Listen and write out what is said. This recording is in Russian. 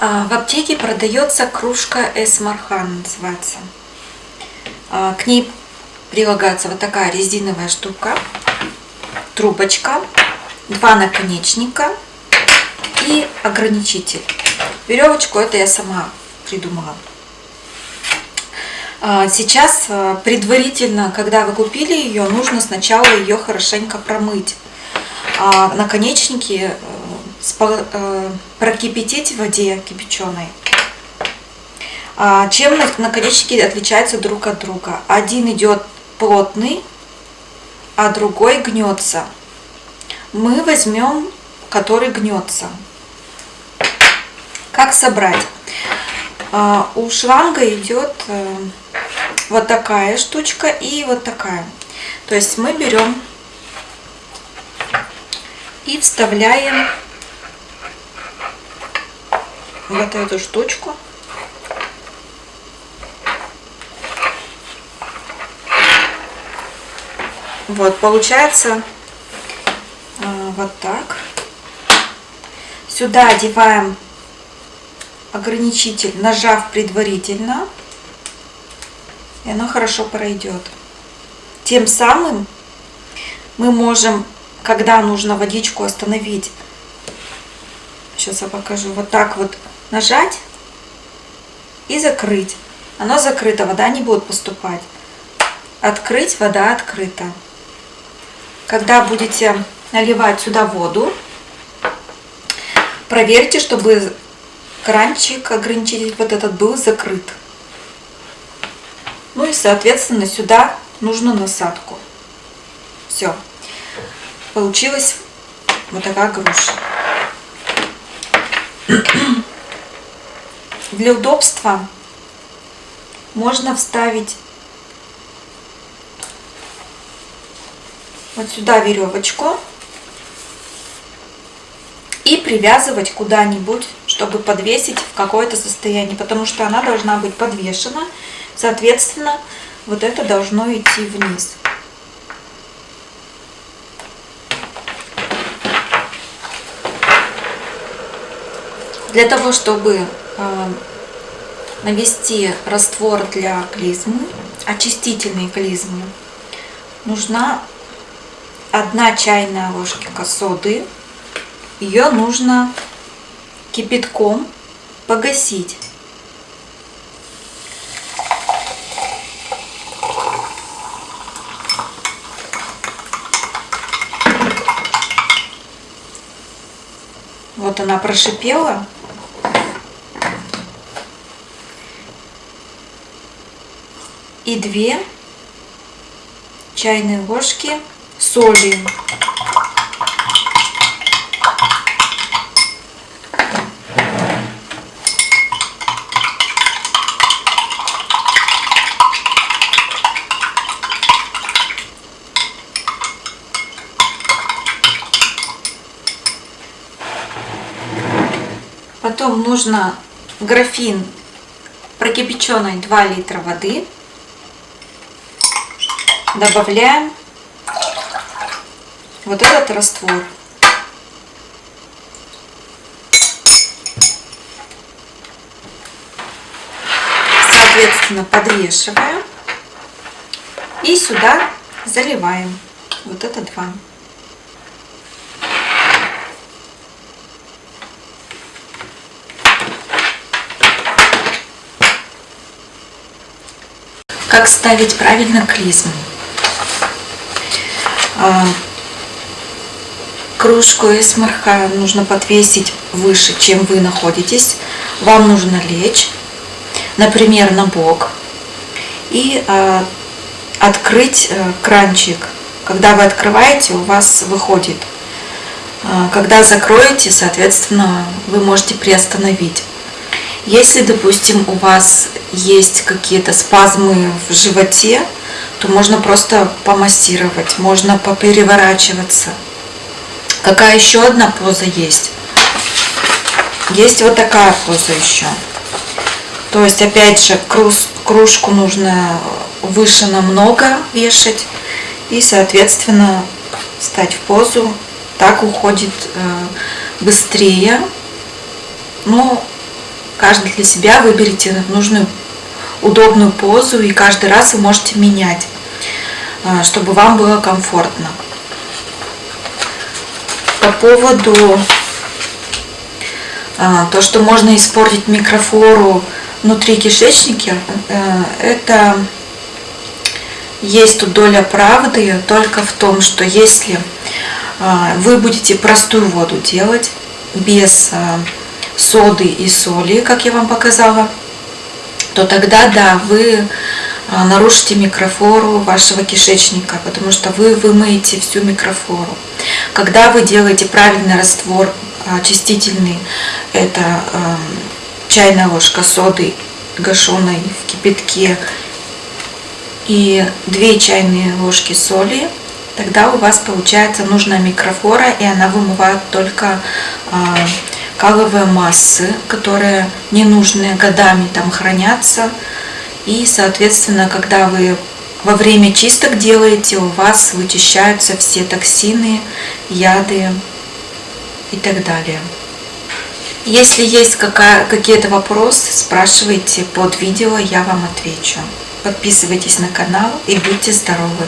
А, в аптеке продается кружка Эсмархан, называется. А, к ней прилагается вот такая резиновая штука, трубочка, два наконечника и ограничитель. Веревочку это я сама придумала. А, сейчас предварительно, когда вы купили ее, нужно сначала ее хорошенько промыть. Наконечники прокипятить в воде кипяченой. А, чем наконечники отличаются друг от друга? Один идет плотный, а другой гнется. Мы возьмем, который гнется. Как собрать? А, у шланга идет э, вот такая штучка и вот такая. То есть мы берем и вставляем вот эту штучку. Вот, получается э, вот так. Сюда одеваем ограничитель, нажав предварительно, и оно хорошо пройдет. Тем самым мы можем, когда нужно водичку остановить, сейчас я покажу, вот так вот нажать и закрыть. Оно закрыто, вода не будет поступать. Открыть, вода открыта. Когда будете наливать сюда воду, проверьте, чтобы кранчик, ограничитель вот этот был закрыт. Ну и, соответственно, сюда нужно насадку. Все. Получилась вот такая груша. Для удобства можно вставить вот сюда веревочку и привязывать куда-нибудь, чтобы подвесить в какое-то состояние, потому что она должна быть подвешена, соответственно, вот это должно идти вниз. Для того, чтобы навести раствор для клизмы, очистительной клизмы, нужна одна чайная ложка соды. Ее нужно кипятком погасить. Вот она прошипела. И 2 чайные ложки соли. Потом нужно графин прокипяченной 2 литра воды добавляем вот этот раствор. Соответственно, подвешиваем и сюда заливаем вот это два. Как ставить правильно клизму? А, кружку эсмарха нужно подвесить выше, чем вы находитесь. Вам нужно лечь, например, на бок и а, открыть э, кранчик. Когда вы открываете, у вас выходит. А, когда закроете, соответственно, вы можете приостановить. Если, допустим, у вас есть какие-то спазмы в животе, то можно просто помассировать, можно попереворачиваться. Какая еще одна поза есть? Есть вот такая поза еще. То есть, опять же, кружку нужно выше намного вешать. И, соответственно, встать в позу. Так уходит э, быстрее. Но каждый для себя выберите нужную удобную позу и каждый раз вы можете менять, а, чтобы вам было комфортно. По поводу а, то, что можно испортить микрофлору внутри кишечника, э, это есть тут доля правды только в том, что если вы будете простую воду делать без соды и соли, как я вам показала, то тогда, да, вы а, нарушите микрофлору вашего кишечника, потому что вы вымоете всю микрофлору. Когда вы делаете правильный раствор очистительный, это чайная ложка соды гашеной в кипятке и 2 чайные ложки соли, тогда у вас получается нужная микрофлора, и она вымывает только а, каловые массы, которые ненужные годами там хранятся. И, соответственно, когда вы во время чисток делаете, у вас вычищаются все токсины, яды и так далее. Если есть какие-то вопросы, спрашивайте под видео, я вам отвечу. Подписывайтесь на канал и будьте здоровы!